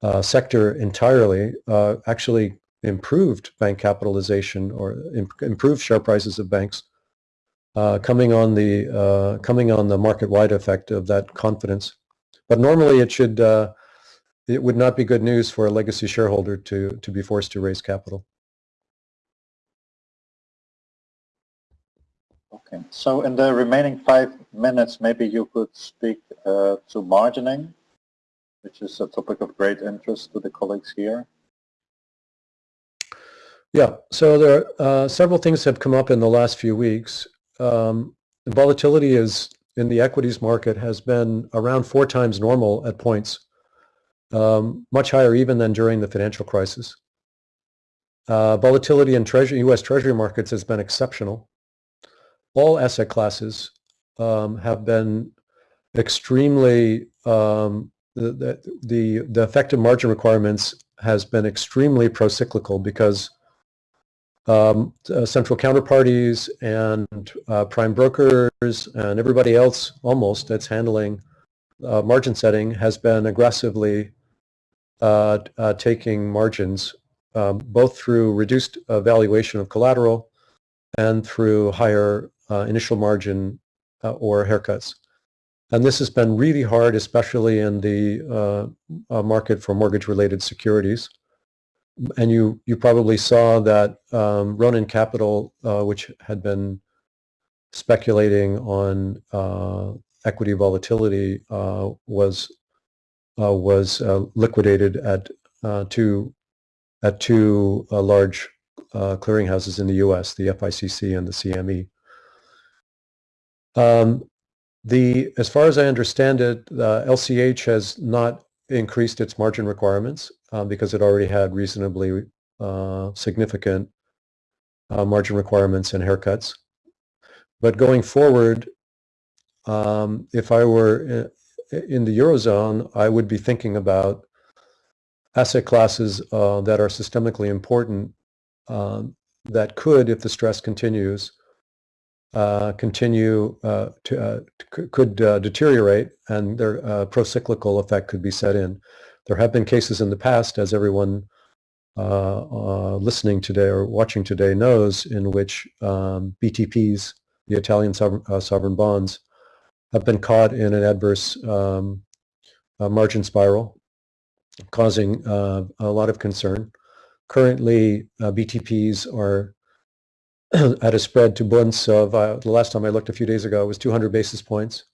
uh, sector entirely uh, actually improved bank capitalization or imp improved share prices of banks uh, coming on the uh, coming on the market-wide effect of that confidence. But normally it should uh, it would not be good news for a legacy shareholder to to be forced to raise capital. Okay, so in the remaining five minutes, maybe you could speak uh, to margining, which is a topic of great interest to the colleagues here. Yeah, so there are uh, several things have come up in the last few weeks. Um, volatility is in the equities market has been around four times normal at points, um, much higher even than during the financial crisis. Uh, volatility in treasury, U.S. Treasury markets has been exceptional. All asset classes um, have been extremely um, the, the the the effective margin requirements has been extremely pro-cyclical because um, uh, central counterparties and uh, prime brokers and everybody else almost that's handling uh, margin setting has been aggressively uh, uh, taking margins um, both through reduced uh, valuation of collateral and through higher initial margin or haircuts. And this has been really hard, especially in the market for mortgage-related securities and you you probably saw that um, Ronin Capital, uh, which had been speculating on uh, equity volatility, uh, was uh, was uh, liquidated at uh, two at two large clearinghouses in the U.S., the FICC and the CME. Um, the as far as I understand it, LCH has not increased its margin requirements uh, because it already had reasonably uh, significant uh, margin requirements and haircuts. But going forward, um, if I were in the Eurozone, I would be thinking about asset classes uh, that are systemically important um, that could, if the stress continues, uh, continue uh, to uh, could uh, deteriorate and their uh, pro-cyclical effect could be set in. There have been cases in the past, as everyone listening today or watching today knows, in which um, BTPs, the Italian sovereign, sovereign, bonds, have been caught in an adverse um, margin spiral, causing a lot of concern. Currently, BTPs are at a spread to Bunds of, uh, the last time I looked a few days ago, was 200 basis points,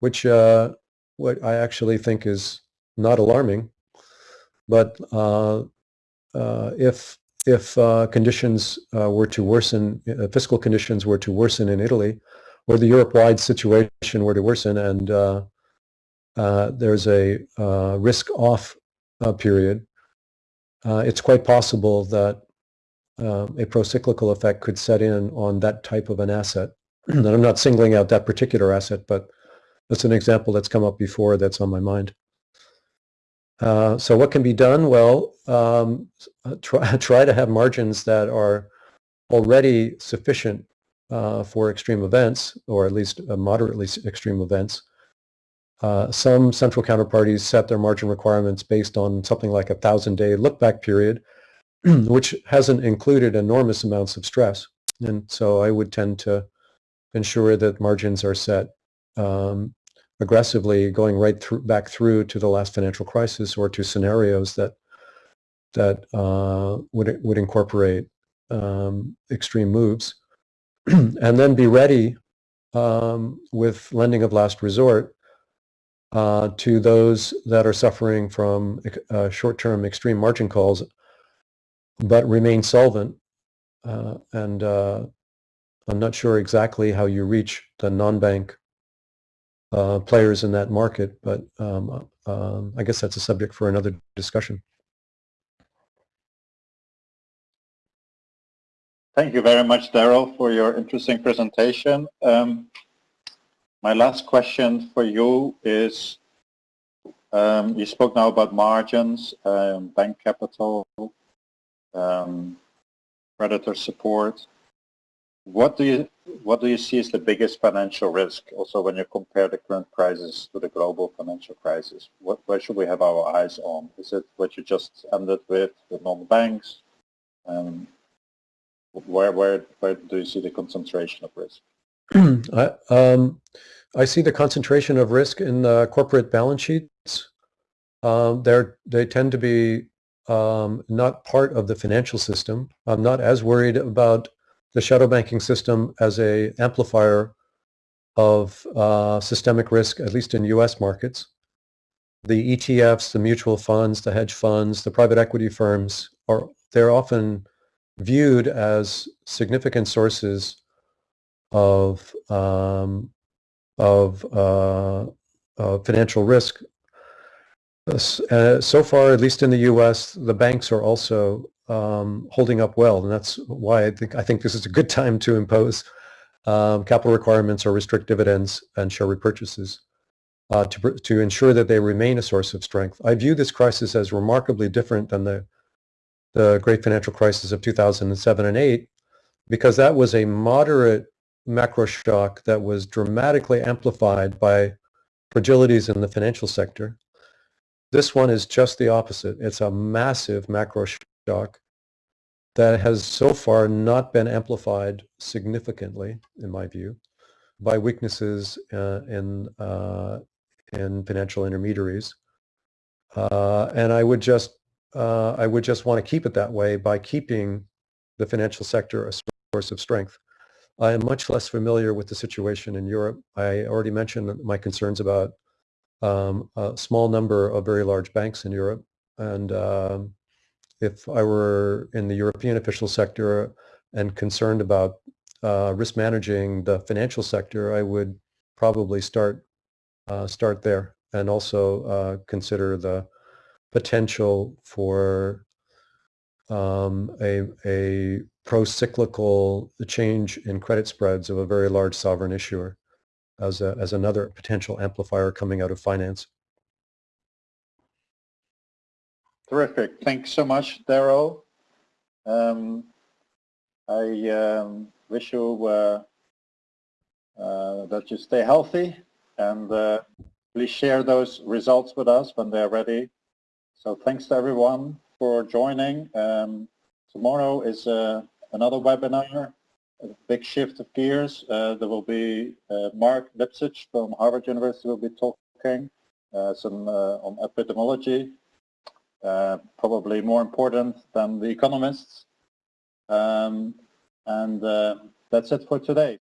which uh, what I actually think is not alarming. But uh, uh if if uh, conditions uh, were to worsen, fiscal conditions were to worsen in Italy, or the Europe-wide situation were to worsen, and there's a risk-off period, it's quite possible that uh, a pro-cyclical effect could set in on that type of an asset. and I'm not singling out that particular asset, but that's an example that's come up before that's on my mind. Uh, so what can be done? Well, um, try, try to have margins that are already sufficient uh, for extreme events, or at least uh, moderately extreme events. Uh, some central counterparties set their margin requirements based on something like a thousand-day look-back period, which hasn't included enormous amounts of stress. And so I would tend to ensure that margins are set um, aggressively going right through, back through to the last financial crisis or to scenarios that that uh, would would incorporate um, extreme moves, and then be ready um, with lending of last resort uh, to those that are suffering from uh, short-term extreme margin calls but remain solvent. Uh, and uh, I'm not sure exactly how you reach the non-bank uh, players in that market, but um, um, I guess that's a subject for another discussion. Thank you very much, Darrell, for your interesting presentation. Um, my last question for you is, um, you spoke now about margins, um, bank capital, um, creditor support. What do you what do you see as the biggest financial risk? Also, when you compare the current crisis to the global financial crisis, what where should we have our eyes on? Is it what you just ended with the non-banks? Um, where where where do you see the concentration of risk? I, um, I see the concentration of risk in uh, corporate balance sheets. Um, they tend to be um, not part of the financial system. I'm not as worried about the shadow banking system as a amplifier of uh, systemic risk, at least in U.S. markets. The ETFs, the mutual funds, the hedge funds, the private equity firms are they're often viewed as significant sources of um, of uh, uh, financial risk. Uh, so far, at least in the U.S., the banks are also um, holding up well, and that's why I think I think this is a good time to impose um, capital requirements or restrict dividends and share repurchases uh, to to ensure that they remain a source of strength. I view this crisis as remarkably different than the the great financial crisis of 2007 and 8 because that was a moderate macro shock that was dramatically amplified by fragilities in the financial sector. This one is just the opposite. It's a massive macro shock that has so far not been amplified significantly, in my view, by weaknesses uh, in, uh, in financial intermediaries. Uh, and I would just uh, I would just want to keep it that way by keeping the financial sector a source of strength. I am much less familiar with the situation in Europe. I already mentioned my concerns about um, a small number of very large banks in Europe. And um, if I were in the European official sector and concerned about uh, risk managing the financial sector, I would probably start uh, start there and also uh, consider the potential for um, a, a pro-cyclical change in credit spreads of a very large sovereign issuer as, a, as another potential amplifier coming out of finance. Terrific. Thanks so much, Darrell. Um, I um, wish you uh, uh, that you stay healthy and uh, please share those results with us when they're ready. So thanks to everyone for joining. Um, tomorrow is uh, another webinar, a big shift of gears. Uh, there will be uh, Marc Lipsitch from Harvard University will be talking uh, some uh, on epidemiology, uh, probably more important than the economists. Um, and that's it for today.